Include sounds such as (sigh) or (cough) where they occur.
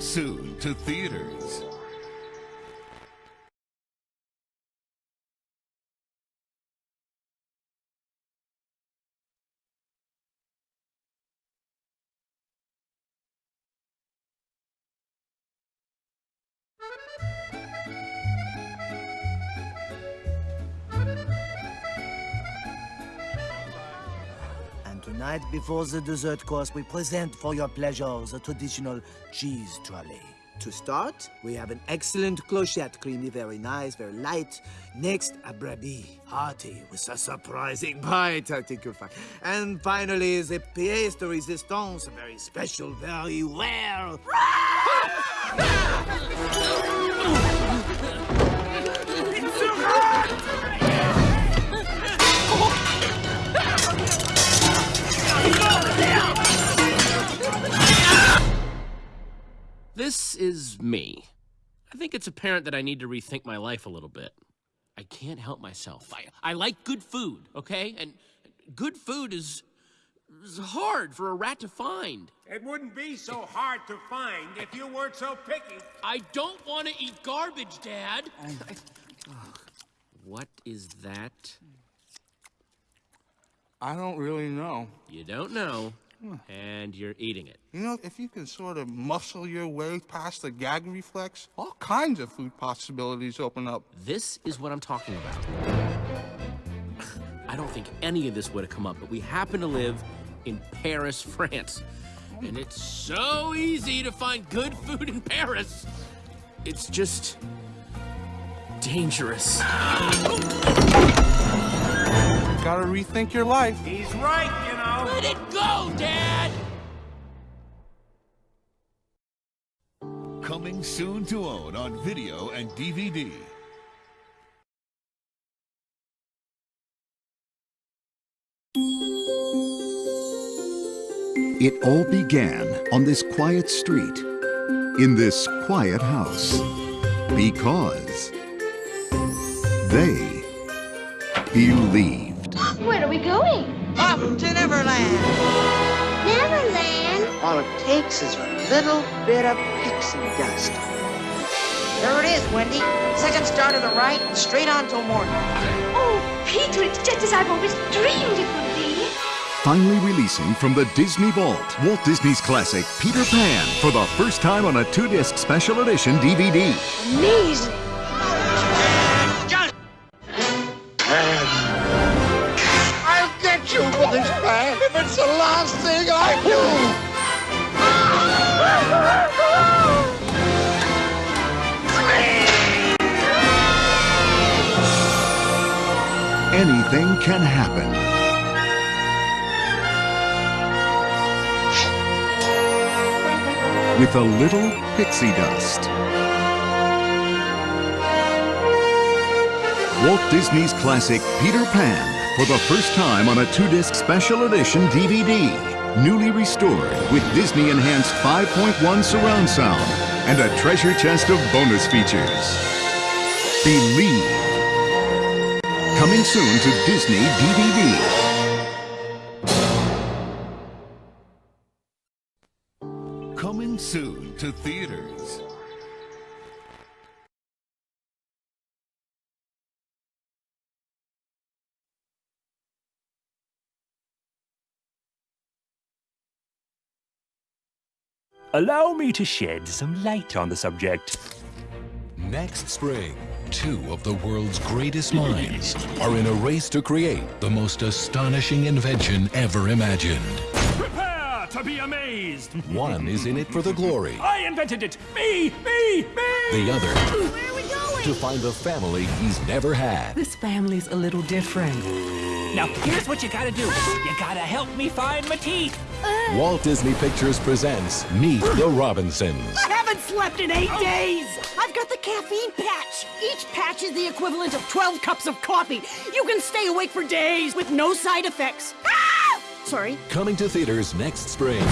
Soon to theaters. Tonight, before the dessert course, we present for your pleasure the traditional cheese trolley. To start, we have an excellent clochette, creamy, very nice, very light. Next, a brebis, hearty, with a surprising bite, I think you'll find. And finally, the pièce de résistance, a very special, very rare. This is me. I think it's apparent that I need to rethink my life a little bit. I can't help myself. I, I like good food, okay? And good food is, is hard for a rat to find. It wouldn't be so hard to find if you weren't so picky. I don't want to eat garbage, Dad. what is that? I don't really know. You don't know, hmm. and you're eating it. You know, if you can sort of muscle your way past the gag reflex, all kinds of food possibilities open up. This is what I'm talking about. (sighs) I don't think any of this would have come up, but we happen to live in Paris, France. Hmm. And it's so easy to find good food in Paris. It's just dangerous. (gasps) (laughs) Gotta rethink your life. He's right, you know. Let it go, Dad! Coming soon to own on video and DVD. It all began on this quiet street, in this quiet house, because they believed. Where are we going? Up to Neverland. Neverland. All it takes is a little bit of pixie dust. There it is, Wendy. Second star to the right, straight on till morning. Oh, Peter, it's just as I've always dreamed it would be. Finally releasing from the Disney Vault, Walt Disney's classic Peter Pan for the first time on a two-disc special edition DVD. Amazing. This if it's the last thing I do. Anything can happen. With a little pixie dust. Walt Disney's classic Peter Pan for the first time on a two-disc special edition DVD. Newly restored with Disney enhanced 5.1 surround sound and a treasure chest of bonus features. Believe. Coming soon to Disney DVD. Coming soon to theaters. Allow me to shed some light on the subject. Next spring, two of the world's greatest minds are in a race to create the most astonishing invention ever imagined. Prepare to be amazed! One is in it for the glory, I invented it! Me! Me! Me! the other Where are we going? to find a family he's never had. This family's a little different. Now, here's what you gotta do. You gotta help me find my teeth. Walt Disney Pictures presents Meet the Robinsons. I haven't slept in eight days! I've got the caffeine patch! Each patch is the equivalent of 12 cups of coffee. You can stay awake for days with no side effects. Ah! Sorry. Coming to theaters next spring.